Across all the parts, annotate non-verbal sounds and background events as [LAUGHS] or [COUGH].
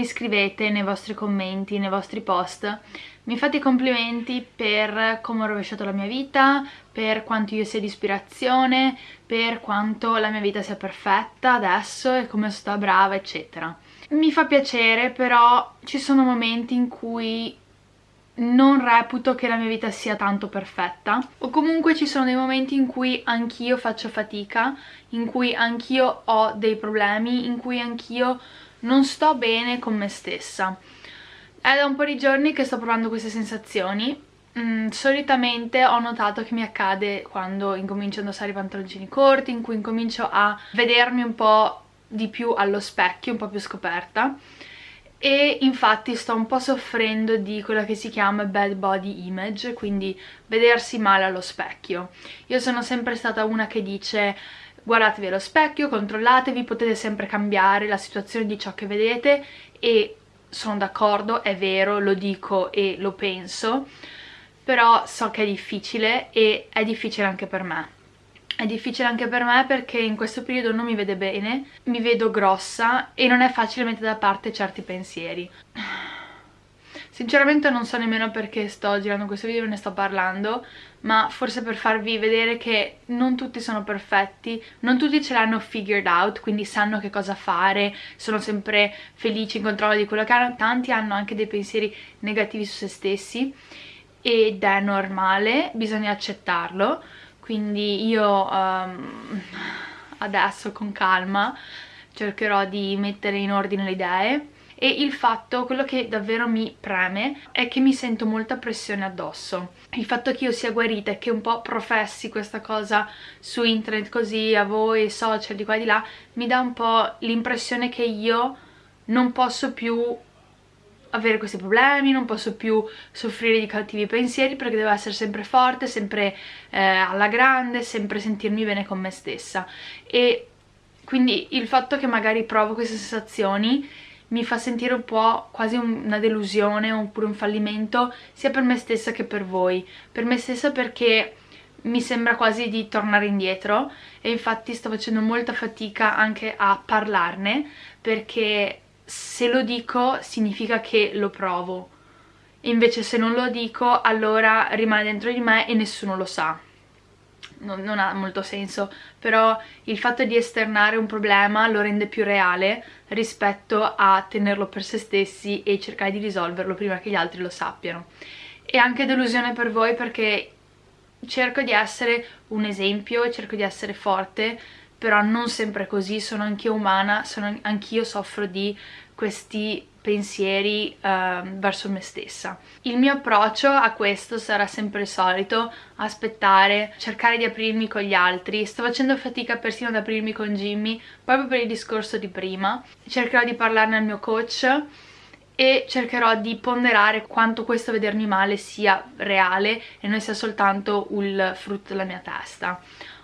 mi scrivete nei vostri commenti, nei vostri post, mi fate i complimenti per come ho rovesciato la mia vita, per quanto io sia di ispirazione, per quanto la mia vita sia perfetta adesso e come sto brava, eccetera. Mi fa piacere, però ci sono momenti in cui non reputo che la mia vita sia tanto perfetta o comunque ci sono dei momenti in cui anch'io faccio fatica, in cui anch'io ho dei problemi, in cui anch'io non sto bene con me stessa. È da un po' di giorni che sto provando queste sensazioni mm, solitamente ho notato che mi accade quando incomincio a indossare i pantaloncini corti, in cui incomincio a vedermi un po' di più allo specchio, un po' più scoperta e infatti sto un po' soffrendo di quella che si chiama bad body image, quindi vedersi male allo specchio. Io sono sempre stata una che dice guardatevi allo specchio, controllatevi, potete sempre cambiare la situazione di ciò che vedete e sono d'accordo, è vero, lo dico e lo penso, però so che è difficile e è difficile anche per me è difficile anche per me perché in questo periodo non mi vede bene, mi vedo grossa e non è facile mettere da parte certi pensieri. Sinceramente non so nemmeno perché sto girando questo video e ne sto parlando, ma forse per farvi vedere che non tutti sono perfetti, non tutti ce l'hanno figured out, quindi sanno che cosa fare, sono sempre felici in controllo di quello che hanno, tanti hanno anche dei pensieri negativi su se stessi ed è normale, bisogna accettarlo. Quindi io um, adesso con calma cercherò di mettere in ordine le idee e il fatto, quello che davvero mi preme è che mi sento molta pressione addosso. Il fatto che io sia guarita e che un po' professi questa cosa su internet così a voi, social di qua e di là mi dà un po' l'impressione che io non posso più avere questi problemi, non posso più soffrire di cattivi pensieri perché devo essere sempre forte, sempre eh, alla grande, sempre sentirmi bene con me stessa. E quindi il fatto che magari provo queste sensazioni mi fa sentire un po' quasi una delusione oppure un fallimento sia per me stessa che per voi. Per me stessa perché mi sembra quasi di tornare indietro e infatti sto facendo molta fatica anche a parlarne perché se lo dico significa che lo provo. Invece se non lo dico allora rimane dentro di me e nessuno lo sa non, non, ha molto senso però il fatto di esternare un problema lo rende più reale rispetto a tenerlo per se stessi e cercare di risolverlo prima che gli altri lo sappiano. E anche delusione per voi perché cerco di essere un esempio cerco di essere forte però non sempre così, sono anch'io umana, anch'io soffro di questi pensieri uh, verso me stessa. Il mio approccio a questo sarà sempre il solito, aspettare, cercare di aprirmi con gli altri. Sto facendo fatica persino ad aprirmi con Jimmy, proprio per il discorso di prima. Cercherò di parlarne al mio coach e cercherò di ponderare quanto questo vedermi male sia reale e non sia soltanto il frutto della mia testa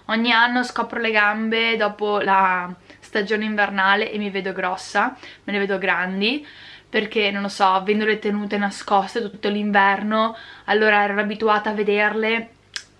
ogni anno scopro le gambe dopo la stagione invernale e mi vedo grossa, me ne vedo grandi perché non lo so, avendole tenute nascoste tutto l'inverno allora ero abituata a vederle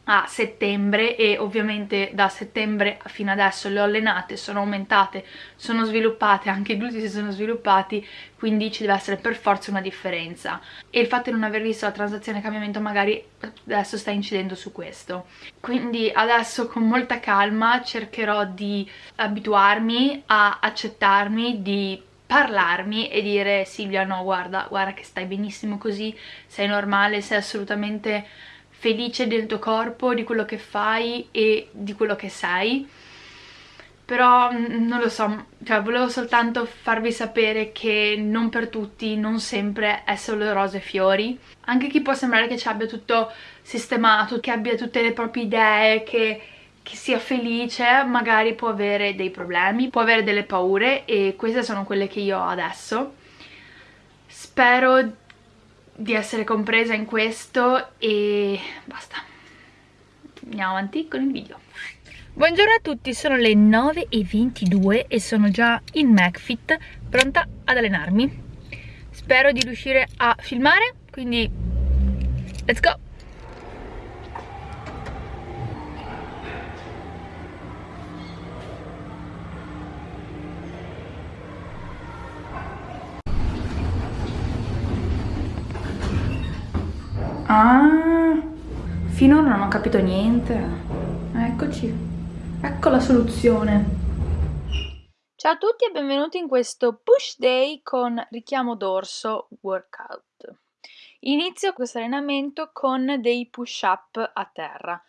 a settembre e ovviamente da settembre fino adesso le ho allenate, sono aumentate, sono sviluppate, anche i glutei si sono sviluppati, quindi ci deve essere per forza una differenza. E il fatto di non aver visto la transazione cambiamento magari adesso sta incidendo su questo. Quindi adesso con molta calma cercherò di abituarmi a accettarmi, di parlarmi e dire Silvia no guarda, guarda che stai benissimo così, sei normale, sei assolutamente felice del tuo corpo, di quello che fai e di quello che sei. Però mm, non lo so, cioè volevo soltanto farvi sapere che non per tutti, non sempre è solo rose e fiori. Anche chi può sembrare che ci abbia tutto sistemato, che abbia tutte le proprie idee, che, che sia felice magari può avere dei problemi, può avere delle paure e queste sono quelle che io ho adesso. Spero di essere compresa in questo e basta. Andiamo avanti con il video. Buongiorno a tutti, sono le 9.22 e sono già in McFit pronta ad allenarmi. Spero di riuscire a filmare quindi let's go Ah, finora non ho capito niente. Eccoci. Ecco la soluzione. Ciao a tutti e benvenuti in questo push day con richiamo dorso workout. Inizio questo allenamento con dei push up a terra.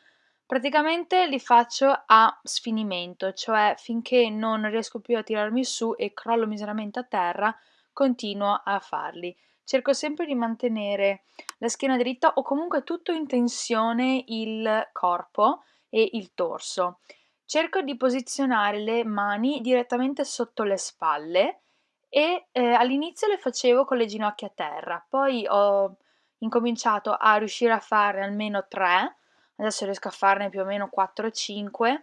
Praticamente li faccio a sfinimento, cioè finché non riesco più a tirarmi su e crollo miseramente a terra, continuo a farli. Cerco sempre di mantenere la schiena dritta o comunque tutto in tensione il corpo e il torso. Cerco di posizionare le mani direttamente sotto le spalle e eh, all'inizio le facevo con le ginocchia a terra, poi ho incominciato a riuscire a fare almeno 3, adesso riesco a farne più o meno 4-5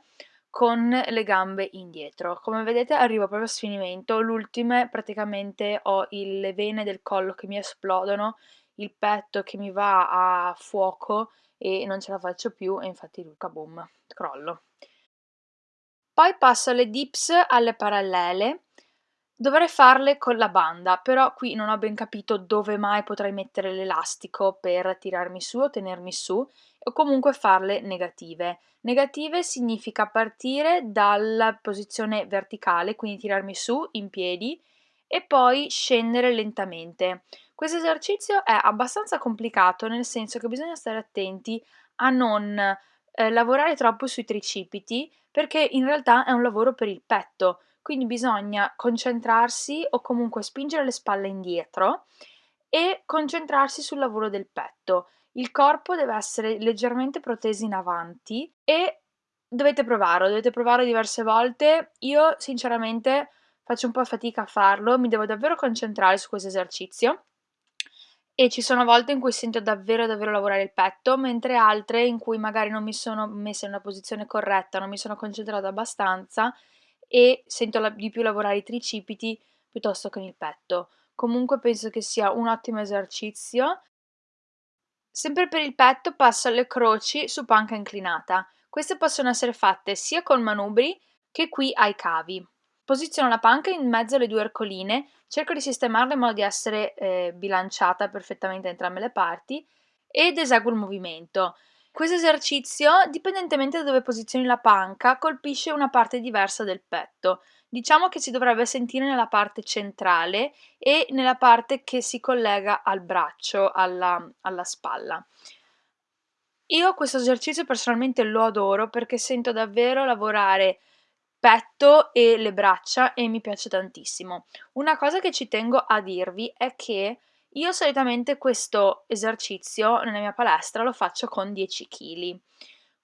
con le gambe indietro. Come vedete arrivo proprio a sfinimento, l'ultima praticamente ho le vene del collo che mi esplodono, il petto che mi va a fuoco e non ce la faccio più e infatti boom, crollo. Poi passo alle dips alle parallele. Dovrei farle con la banda, però qui non ho ben capito dove mai potrei mettere l'elastico per tirarmi su o tenermi su, o comunque farle negative. Negative significa partire dalla posizione verticale, quindi tirarmi su in piedi e poi scendere lentamente. Questo esercizio è abbastanza complicato, nel senso che bisogna stare attenti a non eh, lavorare troppo sui tricipiti, perché in realtà è un lavoro per il petto, quindi bisogna concentrarsi o comunque spingere le spalle indietro e concentrarsi sul lavoro del petto. Il corpo deve essere leggermente proteso in avanti e dovete provarlo, dovete provarlo diverse volte. Io sinceramente faccio un po' fatica a farlo, mi devo davvero concentrare su questo esercizio e ci sono volte in cui sento davvero davvero lavorare il petto, mentre altre in cui magari non mi sono messa in una posizione corretta, non mi sono concentrata abbastanza e sento la, di più lavorare i tricipiti piuttosto che il petto. Comunque penso che sia un ottimo esercizio. Sempre per il petto passo alle croci su panca inclinata. Queste possono essere fatte sia con manubri che qui ai cavi. Posiziono la panca in mezzo alle due ercoline, cerco di sistemarla in modo di essere eh, bilanciata perfettamente da entrambe le parti ed eseguo il movimento. Questo esercizio, dipendentemente da dove posizioni la panca, colpisce una parte diversa del petto. Diciamo che si dovrebbe sentire nella parte centrale e nella parte che si collega al braccio, alla, alla spalla. Io questo esercizio personalmente lo adoro perché sento davvero lavorare petto e le braccia e mi piace tantissimo. Una cosa che ci tengo a dirvi è che io solitamente questo esercizio nella mia palestra lo faccio con 10 kg,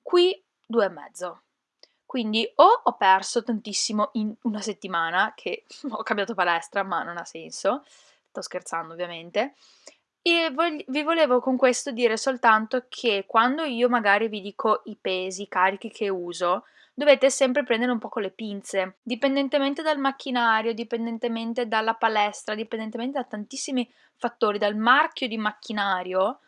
qui 2,5. Quindi o ho perso tantissimo in una settimana, che [LAUGHS] ho cambiato palestra, ma non ha senso, sto scherzando ovviamente, e vi volevo con questo dire soltanto che quando io magari vi dico i pesi, i carichi che uso, dovete sempre prendere un po' con le pinze, dipendentemente dal macchinario, dipendentemente dalla palestra, dipendentemente da tantissimi fattori, dal marchio di macchinario,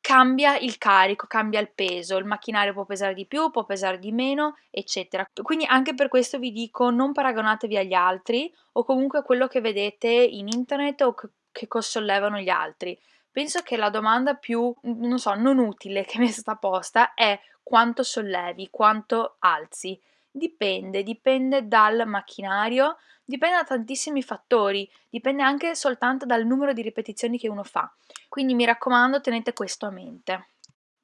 cambia il carico, cambia il peso, il macchinario può pesare di più, può pesare di meno, eccetera. Quindi anche per questo vi dico non paragonatevi agli altri o comunque a quello che vedete in internet o che, sollevano gli altri. Penso che la domanda più, non so, non utile che mi è stata posta è quanto sollevi, quanto alzi. Dipende, dipende dal macchinario, dipende da tantissimi fattori, dipende anche soltanto dal numero di ripetizioni che uno fa. Quindi mi raccomando, tenete questo a mente.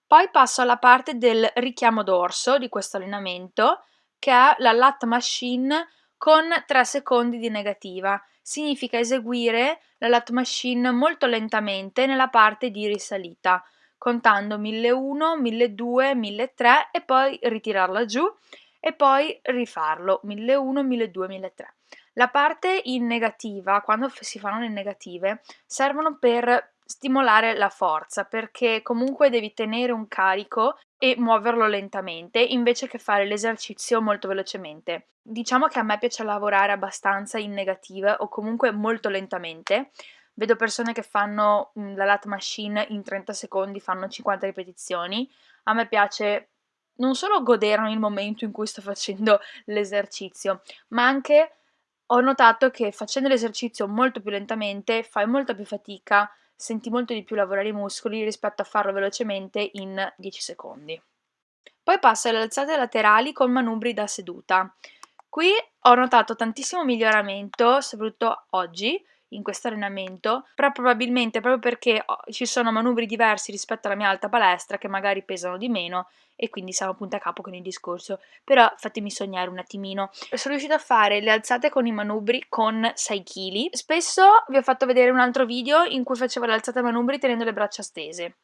Poi passo alla parte del richiamo dorso di questo allenamento, che è la lat machine con 3 secondi di negativa. Significa eseguire la lat machine molto lentamente nella parte di risalita contando 1001, 1200, 1003 e poi ritirarla giù e poi rifarlo 1001, 1200, 1003. La parte in negativa, quando si fanno le negative, servono per stimolare la forza perché comunque devi tenere un carico e muoverlo lentamente invece che fare l'esercizio molto velocemente. Diciamo che a me piace lavorare abbastanza in negativa o comunque molto lentamente vedo persone che fanno mhmm, la lat machine in 30 secondi, fanno 50 ripetizioni. A me piace non solo godermi il momento in cui sto facendo [LAUGHS] l'esercizio, ma anche ho notato che facendo l'esercizio molto più lentamente fai molta più fatica, senti molto di più lavorare i muscoli rispetto a farlo velocemente in 10 secondi. Poi passo alle alzate laterali con manubri da seduta. Qui ho notato tantissimo miglioramento, soprattutto oggi, in questo allenamento, però probabilmente proprio perché ci sono manubri diversi rispetto alla mia alta palestra che magari pesano di meno e quindi siamo punto a capo con il discorso, però fatemi sognare un attimino. Sono riuscita a fare le alzate con i manubri con 6 kg. Spesso vi ho fatto vedere un altro video in cui facevo le alzate manubri tenendo le braccia stese.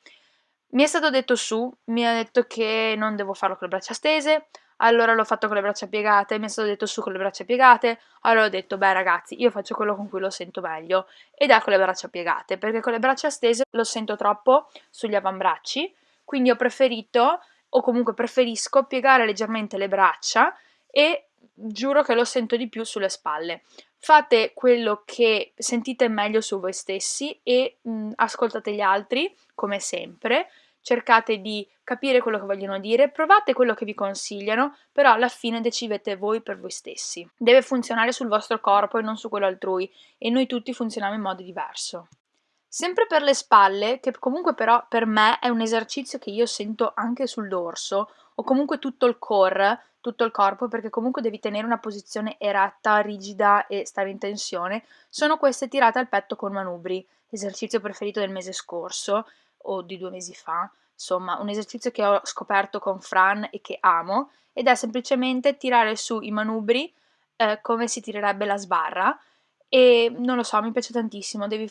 Mi è stato detto su, mi ha detto che non devo farlo con le braccia stese, allora l'ho fatto con le braccia piegate, mi è stato detto su con le braccia piegate, allora ho detto beh ragazzi io faccio quello con cui lo sento meglio ed è con le braccia piegate perché con le braccia stese lo sento troppo sugli avambracci, quindi ho preferito o comunque preferisco piegare leggermente le braccia e giuro che lo sento di più sulle spalle. Fate quello che sentite meglio su voi stessi e mh, ascoltate gli altri come sempre cercate di capire quello che vogliono dire, provate quello che vi consigliano, però alla fine decidete voi per voi stessi. Deve funzionare sul vostro corpo e non su quello altrui e noi tutti funzioniamo in modo diverso. Sempre per le spalle, che comunque però per me è un esercizio che io sento anche sul dorso o comunque tutto il core, tutto il corpo, perché comunque devi tenere una posizione eretta, rigida e stare in tensione, sono queste tirate al petto con manubri, esercizio preferito del mese scorso o di due mesi fa, insomma un esercizio che ho scoperto con Fran e che amo ed è semplicemente tirare su i manubri eh, come si tirerebbe la sbarra e non lo so, mi piace tantissimo, devi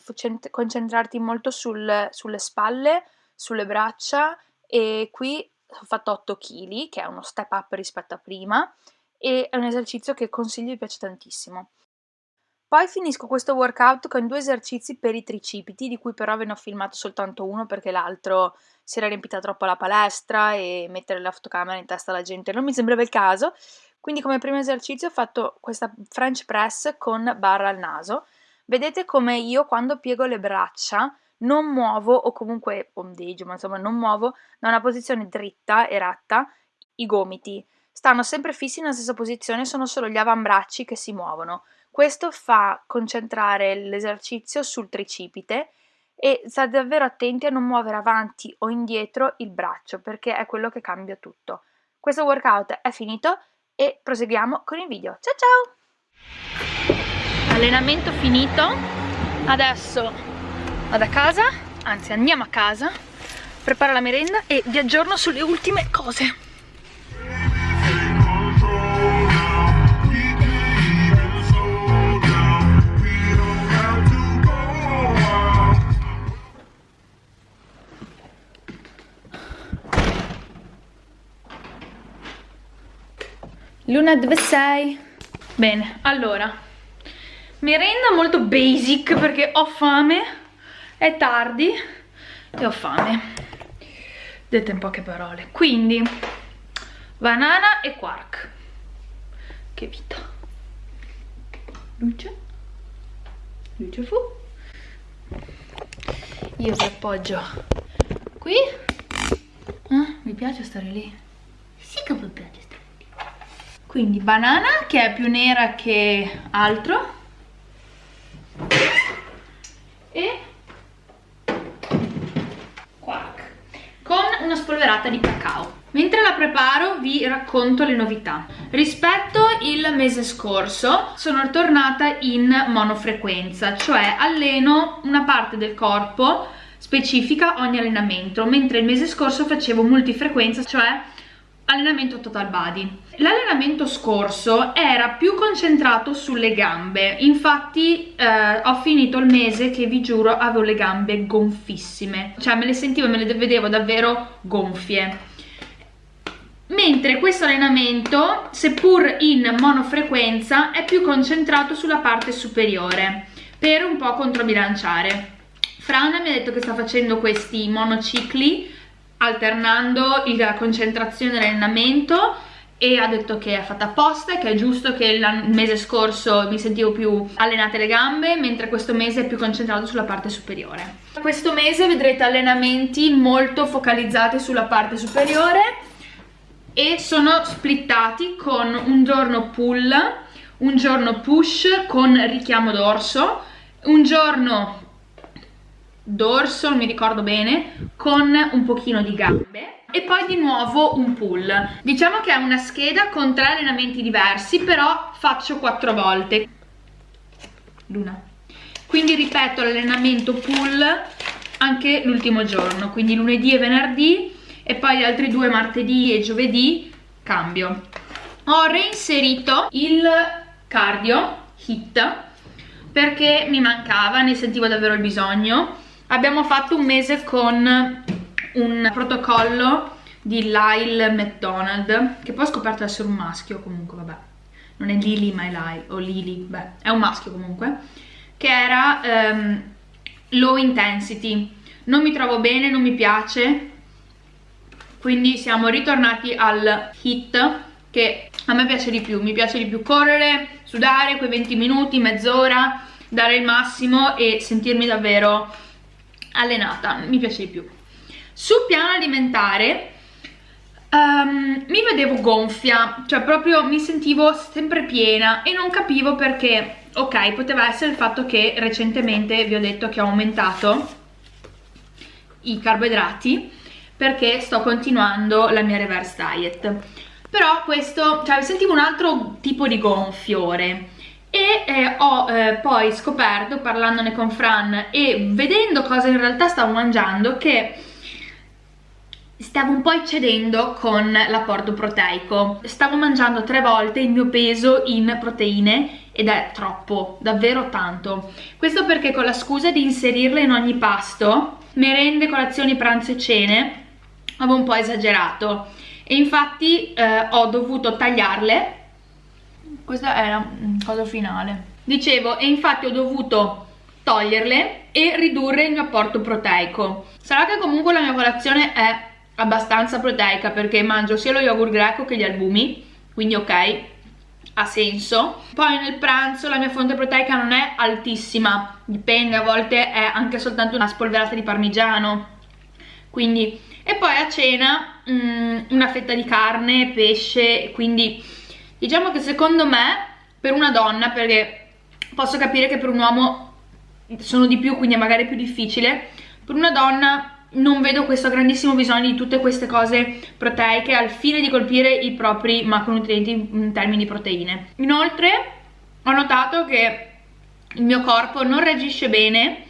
concentrarti molto sul, sulle spalle, sulle braccia e qui ho fatto 8 kg che è uno step up rispetto a prima e è un esercizio che consiglio e piace tantissimo. Poi finisco questo workout con due esercizi per i tricipiti, di cui però ve ne ho filmato soltanto uno perché l'altro si era riempita troppo la palestra e mettere la fotocamera in testa alla gente non mi sembrava il caso. Quindi come primo esercizio ho fatto questa French press con barra al naso. Vedete come io quando piego le braccia non muovo o comunque ondeggio, ma insomma non muovo da una posizione dritta, eretta, i gomiti. Stanno sempre fissi nella stessa posizione, sono solo gli avambracci che si muovono. Questo fa concentrare l'esercizio sul tricipite e state davvero attenti a non muovere avanti o indietro il braccio perché è quello che cambia tutto. Questo workout è finito e proseguiamo con il video. Ciao ciao! Allenamento finito, adesso vado a casa, anzi andiamo a casa, preparo la merenda e vi aggiorno sulle ultime cose. Luna dove sei? Bene, allora Merenda molto basic perché ho fame È tardi E ho fame. Dette in poche parole. Quindi Banana e quark. Che vita. Luce. Luce fu. Io vi appoggio Qui. Eh, Mi piace stare lì. Sì che mi piace quindi banana che è più nera che altro. E quark con una spolverata di cacao. Mentre la preparo vi racconto le novità. Rispetto il mese scorso sono tornata in monofrequenza cioè alleno una parte del corpo specifica ogni allenamento mentre il mese scorso facevo multifrequenza cioè allenamento total body l'allenamento scorso era più concentrato sulle gambe. Infatti eh, ho finito il mese che vi giuro avevo le gambe gonfissime. Cioè me le sentivo e me le vedevo davvero gonfie. Mentre questo allenamento seppur in monofrequenza è più concentrato sulla parte superiore per un po' controbilanciare. Fran mi ha detto che sta facendo questi monocicli alternando la concentrazione dell'allenamento e ha detto che è fatta apposta, che è giusto che il mese scorso mi sentivo più allenate le gambe, mentre questo mese è più concentrato sulla parte superiore. Questo mese vedrete allenamenti molto focalizzati sulla parte superiore e sono splittati con un giorno pull, un giorno push con richiamo dorso, un giorno dorso, non mi ricordo bene, con un pochino di gambe e poi di nuovo un pull. Diciamo che è una scheda con tre allenamenti diversi, però faccio quattro volte. Luna. Quindi ripeto l'allenamento pull anche l'ultimo giorno, quindi lunedì e venerdì e poi gli altri due martedì e giovedì cambio. Ho reinserito il cardio hit perché mi mancava, ne sentivo davvero il bisogno. Abbiamo fatto un mese con un protocollo di Lyle McDonald che poi ho scoperto essere un maschio comunque, vabbè. Non è Lily ma è Lyle, o Lily, beh, è un maschio comunque. Che era um, low intensity. Non mi trovo bene, non mi piace, quindi siamo ritornati al hit che a me piace di più, mi piace di più correre, sudare quei 20 minuti, mezz'ora, dare il massimo e sentirmi davvero allenata, mi piace di più. Sul piano alimentare um, mi vedevo gonfia, cioè proprio mi sentivo sempre piena e non capivo perché, ok, poteva essere il fatto che recentemente vi ho detto che ho aumentato i carboidrati perché sto continuando la mia reverse diet. Però questo, cioè sentivo un altro tipo di gonfiore e eh, ho eh, poi scoperto parlandone con Fran e vedendo cosa in realtà stavo mangiando che stavo un po' eccedendo con l'apporto proteico. Stavo mangiando tre volte il mio peso in proteine ed è troppo, davvero tanto. Questo perché con la scusa di inserirle in ogni pasto merende, colazioni, pranzo e cene avevo un po' esagerato. E infatti eh, ho dovuto tagliarle questa è la cosa finale. Dicevo e infatti ho dovuto toglierle e ridurre il mio apporto proteico. Sarà che comunque la mia colazione è abbastanza proteica perché mangio sia lo yogurt greco che gli albumi quindi ok ha senso. Poi nel pranzo la mia fonte proteica non è altissima dipende a volte è anche soltanto una spolverata di parmigiano. Quindi e poi a cena mh, mm, una fetta di carne, pesce, quindi diciamo che secondo me per una donna, perché posso capire che per un uomo sono di più, quindi è magari più difficile, per una donna non vedo questo grandissimo bisogno di tutte queste cose proteiche al fine di colpire i propri macronutrienti in termini di proteine. Inoltre ho notato che il mio corpo non reagisce bene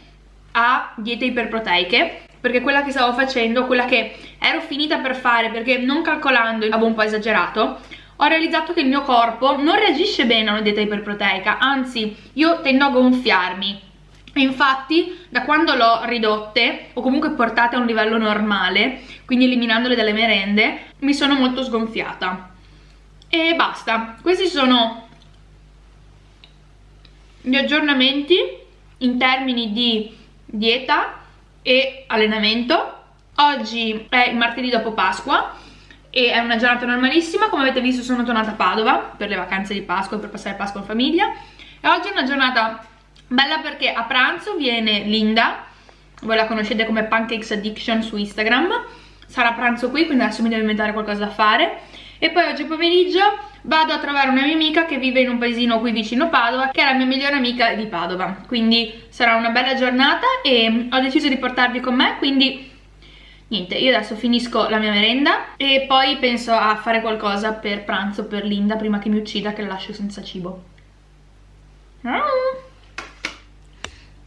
a diete iperproteiche perché quella che stavo facendo, quella che ero finita per fare perché non calcolando avevo un po' esagerato ho realizzato che il mio corpo non reagisce bene a una dieta iperproteica anzi io tendo a gonfiarmi. Infatti da quando l'ho ridotte o comunque portate a un livello normale quindi eliminandole dalle merende mi sono molto sgonfiata. E basta. Questi sono gli aggiornamenti in termini di dieta e allenamento. Oggi è il martedì dopo Pasqua e è una giornata normalissima come avete visto sono tornata a Padova per le vacanze di Pasqua per passare Pasqua in famiglia. E oggi è una giornata bella perché a pranzo viene Linda voi la conoscete come Pancakes Addiction su Instagram. Sarà pranzo qui quindi adesso mi devo inventare qualcosa da fare. E poi oggi pomeriggio vado a trovare una mia amica che vive in un paesino qui vicino Padova che è la mia migliore amica di Padova. Quindi sarà una bella giornata e ho deciso di portarvi con me quindi niente io adesso finisco la mia merenda e poi penso a fare qualcosa per pranzo per Linda prima che mi uccida che la lascio senza cibo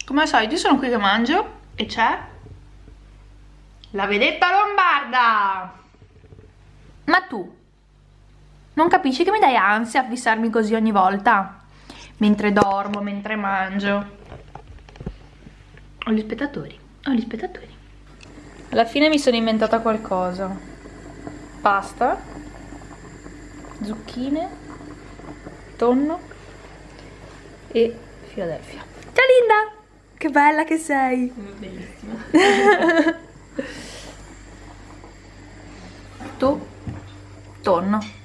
come al solito io sono qui che mangio e c'è la vedetta lombarda ma tu non capisci che mi dai ansia a fissarmi così ogni volta? Mentre dormo, mentre mangio. Ho gli spettatori, ho gli spettatori. Alla fine mi sono inventata qualcosa. Pasta, zucchine, tonno e Philadelphia. Ciao Linda! Che bella che sei! Bellissima. [LAUGHS] tu, tonno.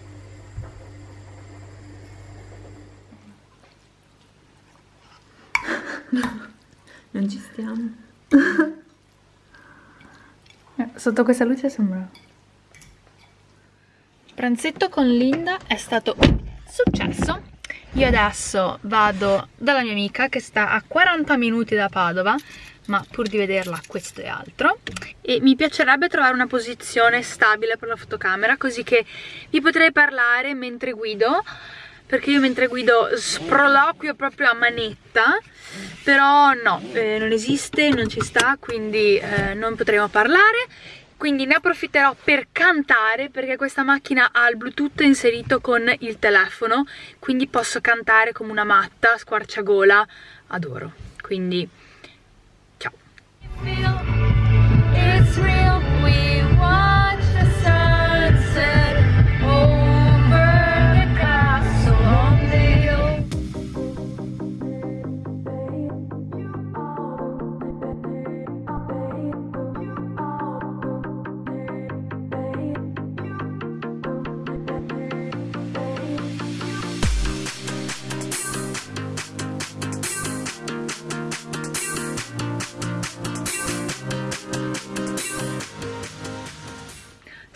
non ci stiamo. [LAUGHS] Sotto questa luce sembra... Pranzetto con Linda è stato successo. Io adesso vado dalla mia amica che sta a 40 minuti da Padova ma pur di vederla questo è altro. E mi piacerebbe trovare una posizione stabile per la fotocamera così che vi potrei parlare mentre guido perché io mentre guido sproloquio proprio a manetta però no, eh, non esiste, non ci sta quindi eh, non potremo parlare. Quindi ne approfitterò per cantare perché questa macchina ha il bluetooth inserito con il telefono quindi posso cantare come una matta, squarciagola, adoro. Quindi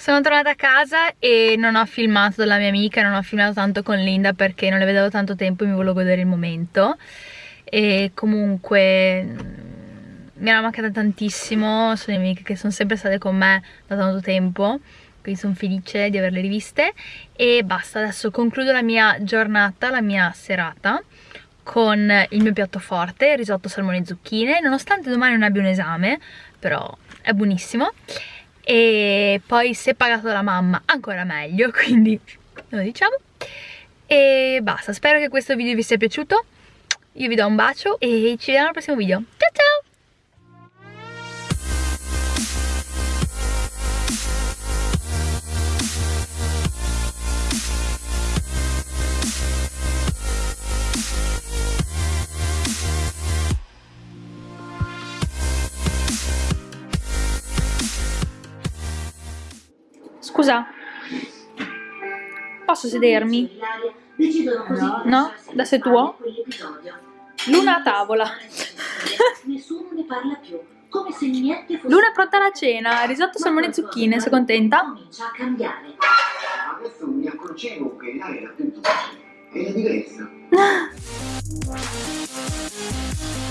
Sono tornata a casa e non ho filmato dalla mia amica, non ho filmato tanto con Linda perché non le vedevo tanto tempo e mi volevo godere il momento. E comunque mm, mi era mancata tantissimo, sono le amiche che sono sempre state con me da tanto tempo quindi sono felice di averle riviste. E basta, adesso concludo la mia giornata, la mia serata con il mio piatto forte, risotto salmone e zucchine, nonostante domani non abbia un esame, però è buonissimo e poi se pagato dalla mamma ancora meglio [LAUGHS] quindi lo diciamo. E basta spero che questo video vi sia piaciuto. Io vi do un bacio e ci vediamo al prossimo video. Ciao ciao posso sedermi? No? Da sei tuo? Luna a tavola. Nessuno ne parla più. Come se niente fosse... Luna è pronta alla cena, risotto, salmone e zucchine, sei contenta? Comincia a cambiare. Adesso mi accorgevo che l'aria più dolce era diversa. [LAUGHS]